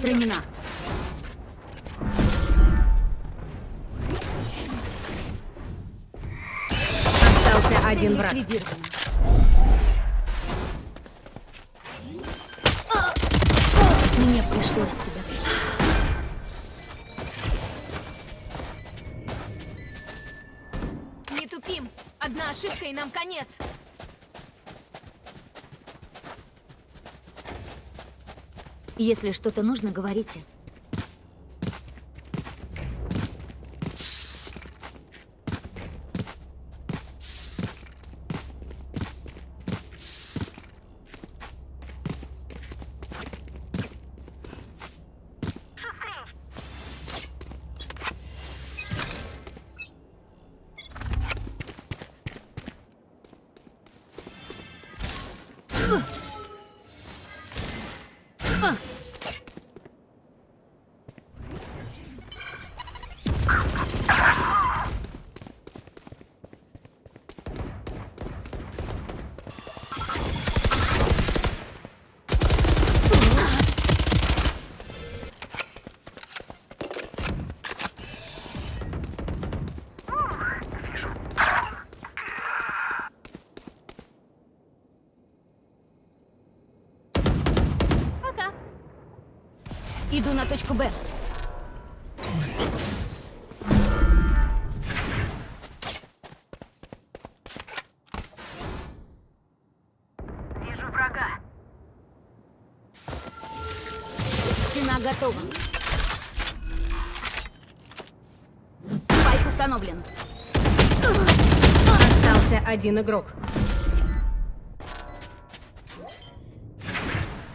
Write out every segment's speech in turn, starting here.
Устранена. Остался один враг. Мне пришлось тебя. Не тупим. Одна ошибка и нам конец. Если что-то нужно, говорите. Иду на точку Б. Вижу врага. Стена готова. Спайк установлен. Остался один игрок.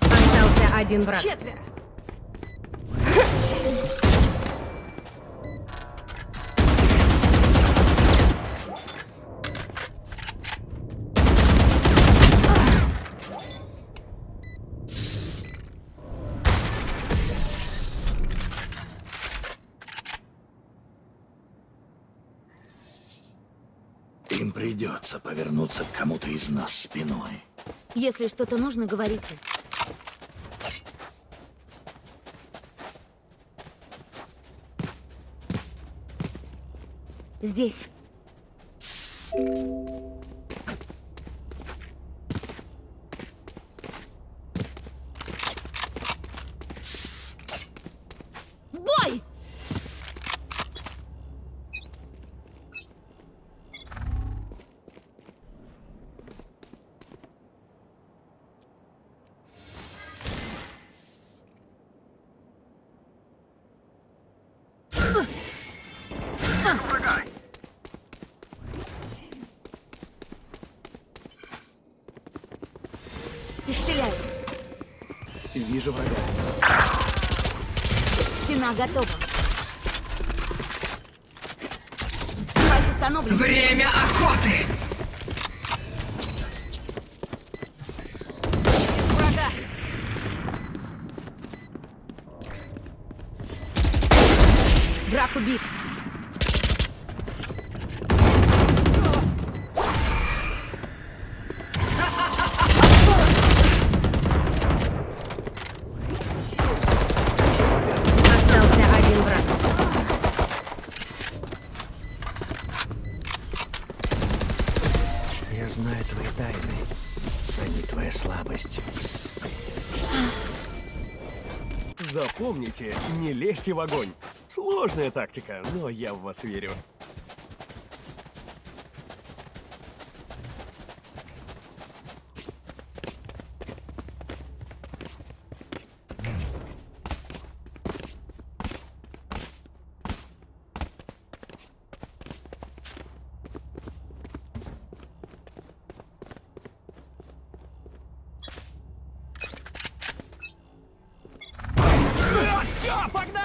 Остался один враг. Четверо. Придется повернуться к кому-то из нас спиной. Если что-то нужно, говорите. Здесь. Вижу врага. Стена готова. Время охоты! Запомните, не лезьте в огонь. Сложная тактика, но я в вас верю. Все, погнали!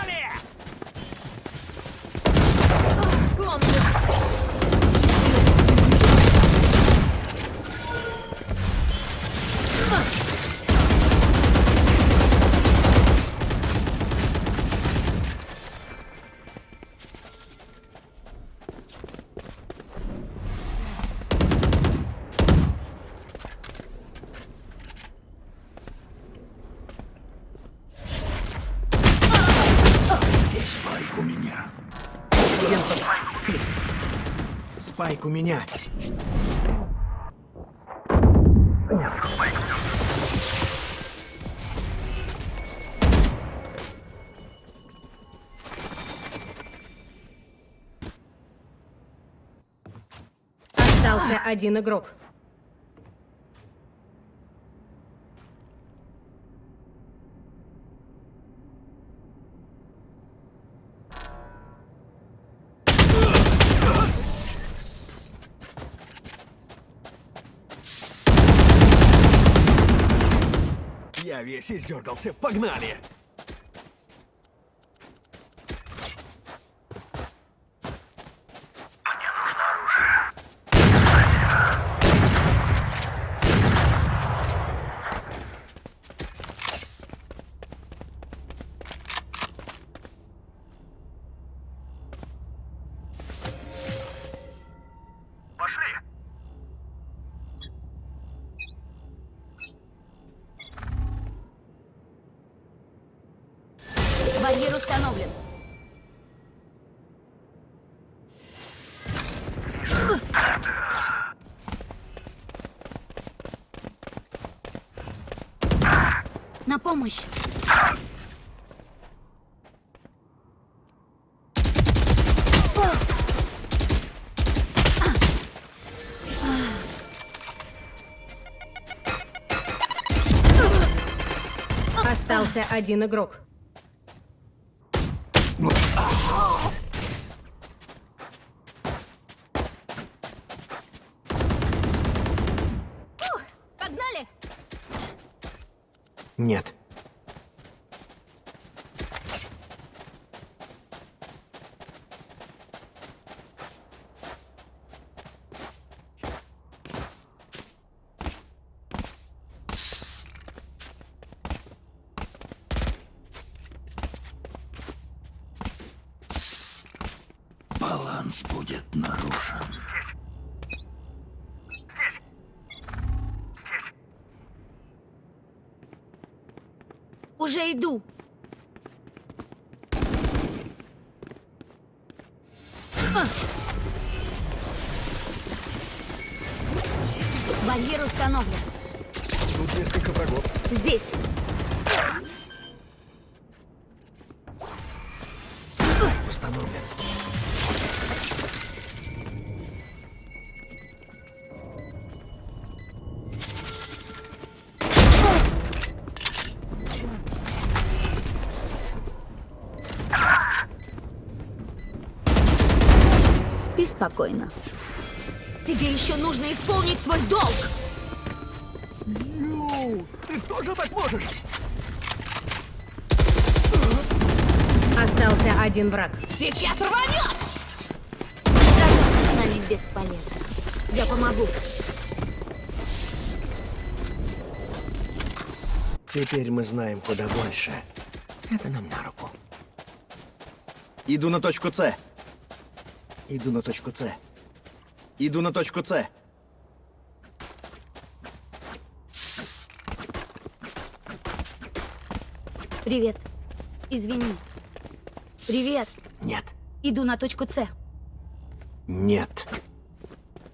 у меня. Остался один игрок. Я весь издергался. Погнали! Барьер установлен. На помощь. Остался один игрок. Погнали! Нет. Баланс будет нарушен. Уже иду. А! Барьер установлен. Тут несколько врагов. Здесь. Спокойно. Тебе еще нужно исполнить свой долг. Ю, ты тоже так можешь? Остался один враг. Сейчас рванет! Сражаться с нами бесполезно. Я помогу. Теперь мы знаем куда больше. Это нам на руку. Иду на точку С. Иду на точку С. Иду на точку С. Привет. Извини. Привет. Нет. Иду на точку С. Нет.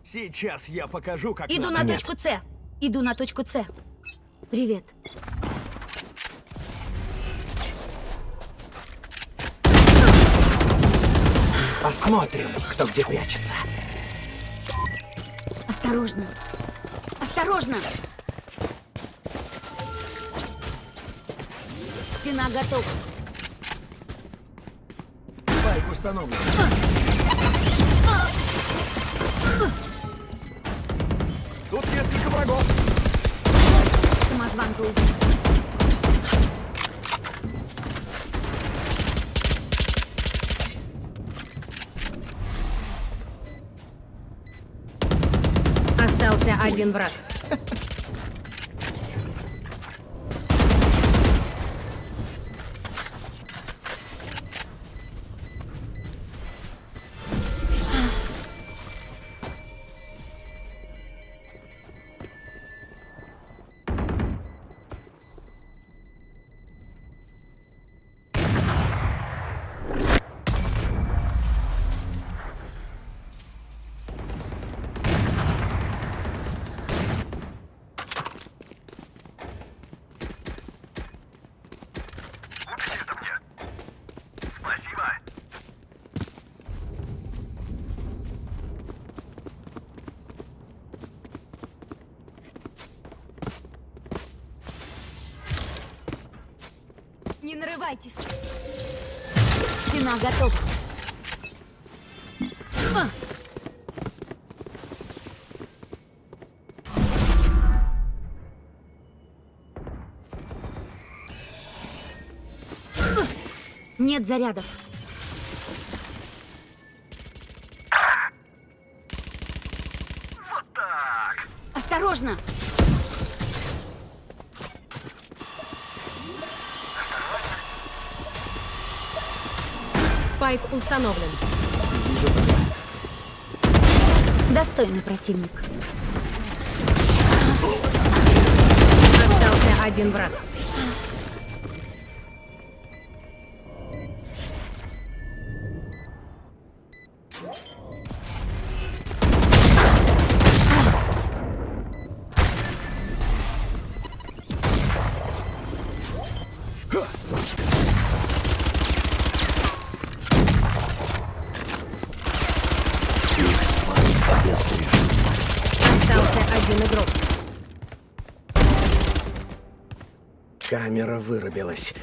Сейчас я покажу, как Иду надо. на Нет. точку С. Иду на точку С. Привет. Посмотрим, кто где прячется. Осторожно. Осторожно. Стена готова. Спайк установлен. Тут несколько врагов. Самозванка убит. Один враг. Нарывайтесь. Стена готова. Нет зарядов. Спайк установлен. Достойный противник. Остался один враг. Камера вырубилась.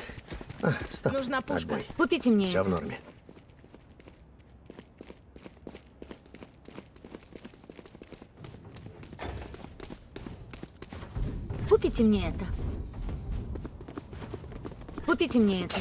А, стоп. Нужна пушка. Отбой. Купите мне Все в норме. Купите мне это. Купите мне это.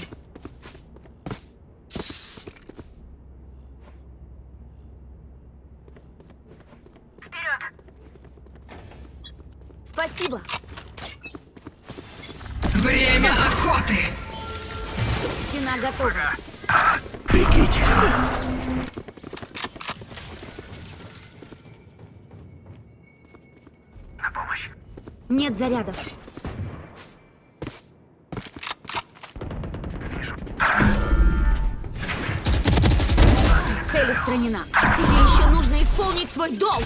Бегите. Нет зарядов. Цель устранена. Тебе еще нужно исполнить свой долг.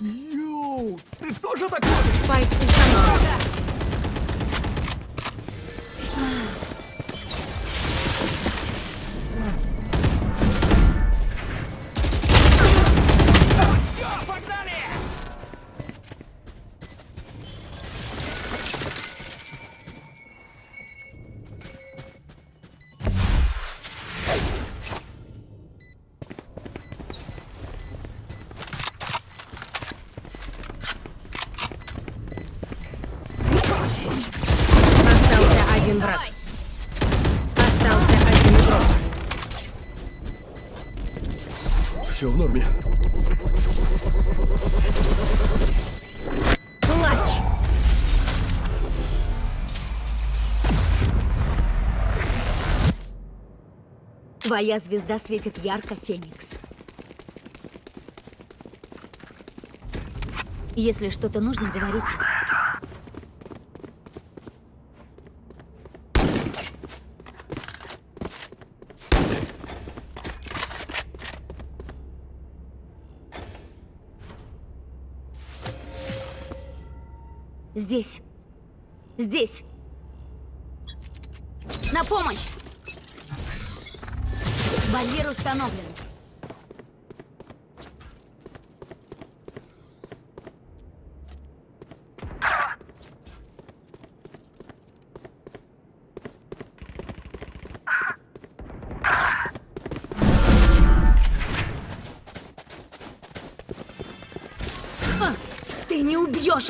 Ю, ты тоже такой? Спайк установлен. Норме. Клатч. Твоя звезда светит ярко, Феникс. Если что-то нужно, говорите. Здесь. Здесь. На помощь! Барьер установлен.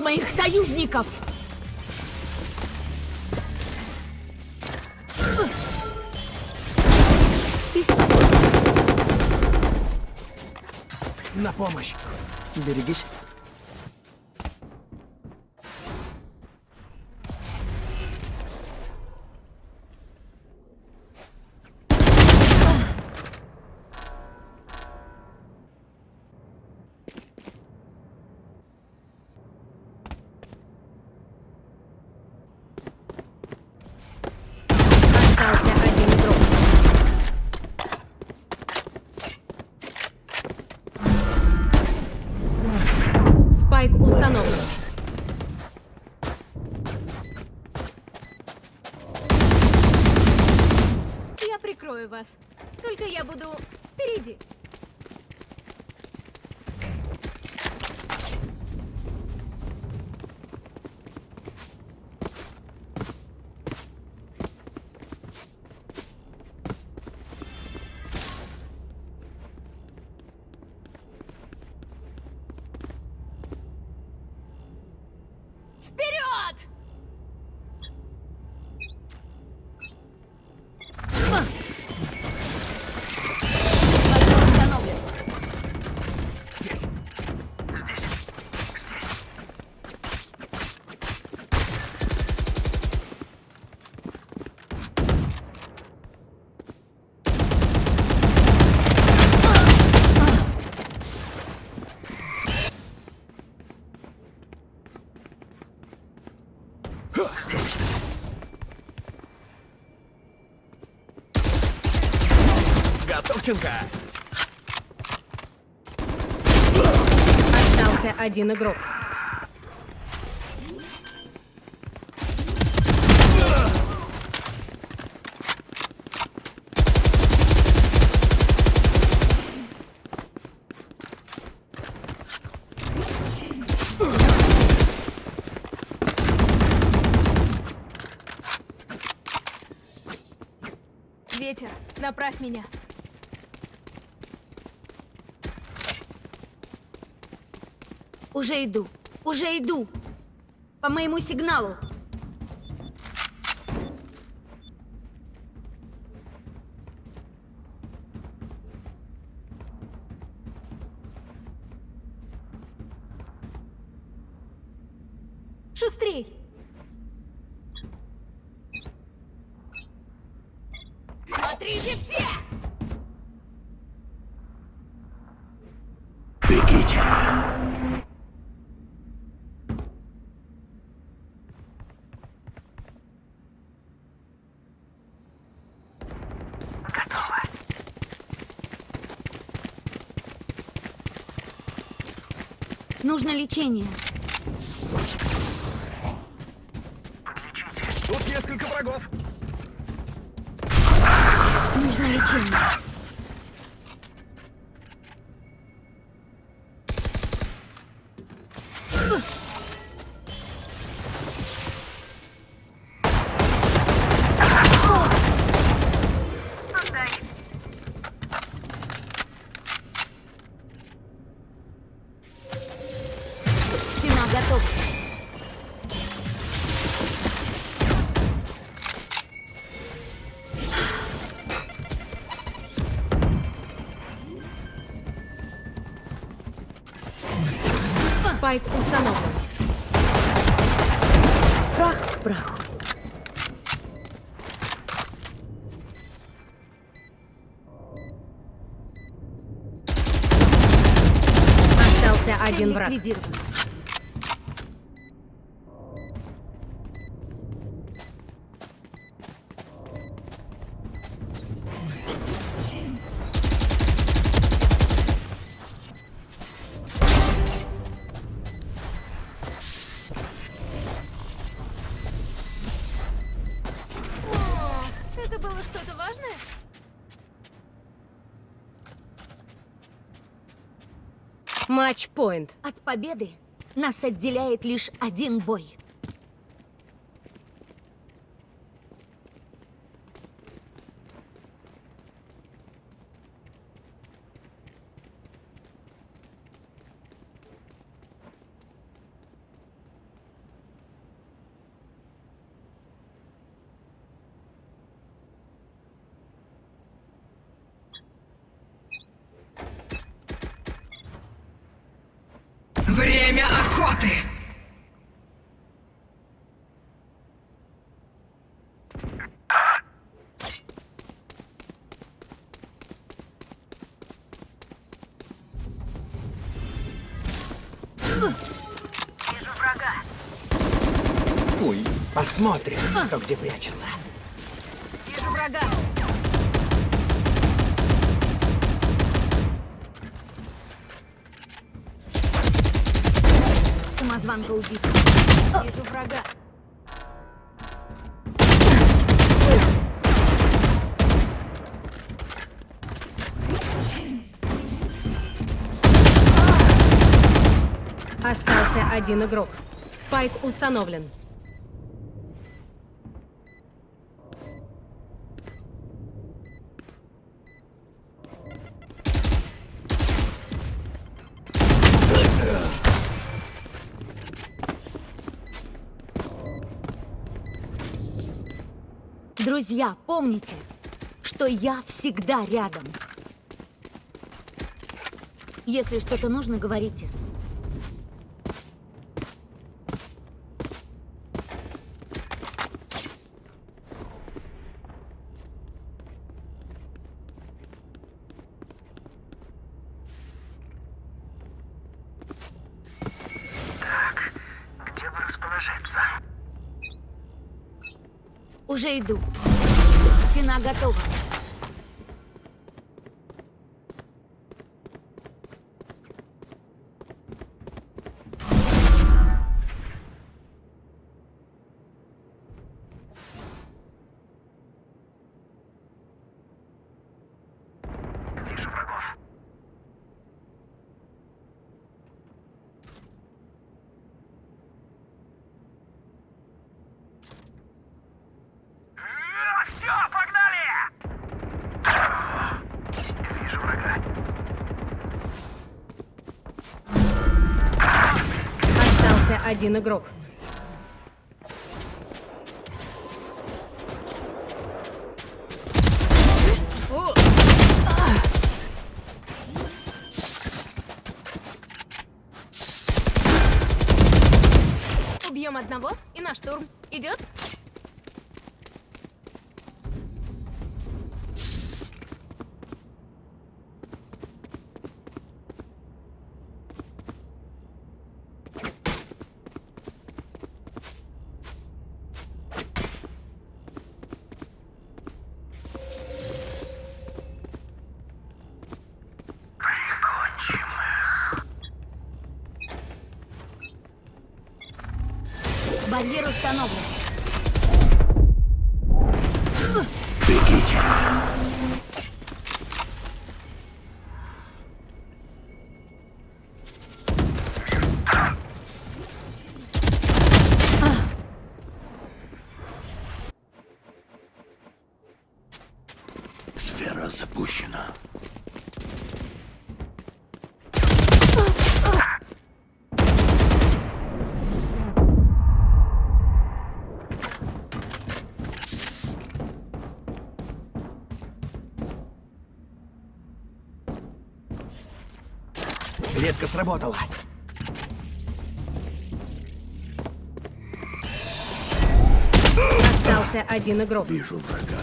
Убьешь моих союзников! На помощь. Берегись. Вас. Только я буду впереди. Готовченко! Остался один игрок. Ветер, направь меня. Уже иду. Уже иду. По моему сигналу. Нужно лечение. Тут несколько врагов. Нужно лечение. Спайк установлен. Прах к праху. Остался один враг. Победы нас отделяет лишь один бой. Время охоты! Ой, посмотрим, кто где прячется. Самозванка убита. Вижу врага. Остался один игрок. Спайк установлен. Друзья, помните, что я всегда рядом. Если что-то нужно, говорите. Где бы расположиться? Уже иду. Стена готова. Один игрок. Установлен. Бегите. Клетка сработала. Остался один игрок. Вижу врага.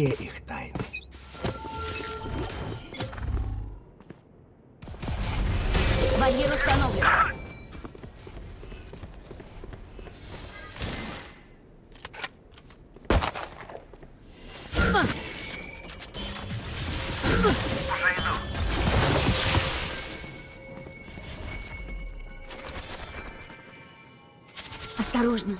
Все их тайны. Барьер установлен. Осторожно.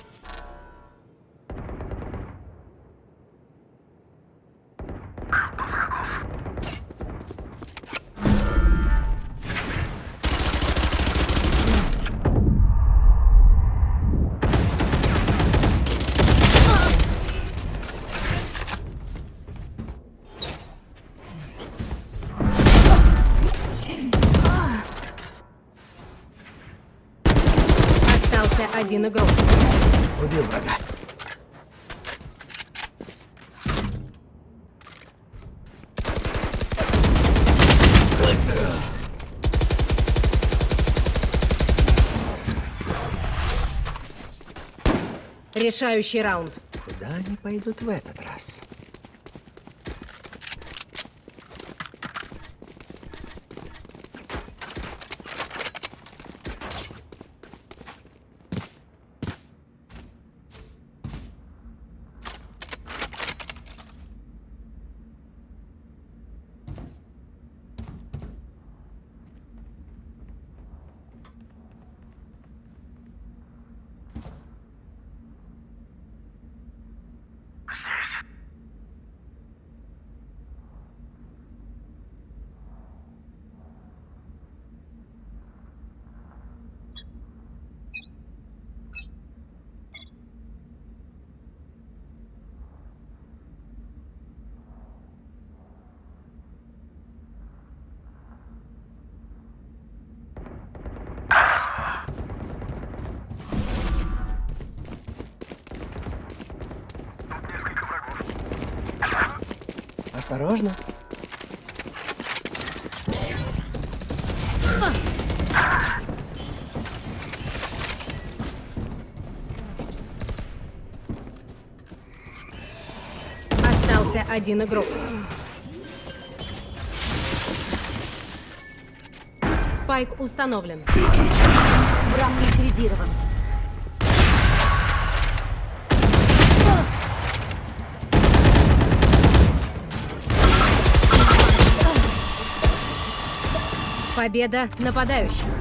Решающий раунд. Куда они пойдут в этот раз? Осторожно. Остался один игрок. Спайк установлен. Враг ликвидирован. Победа нападающих.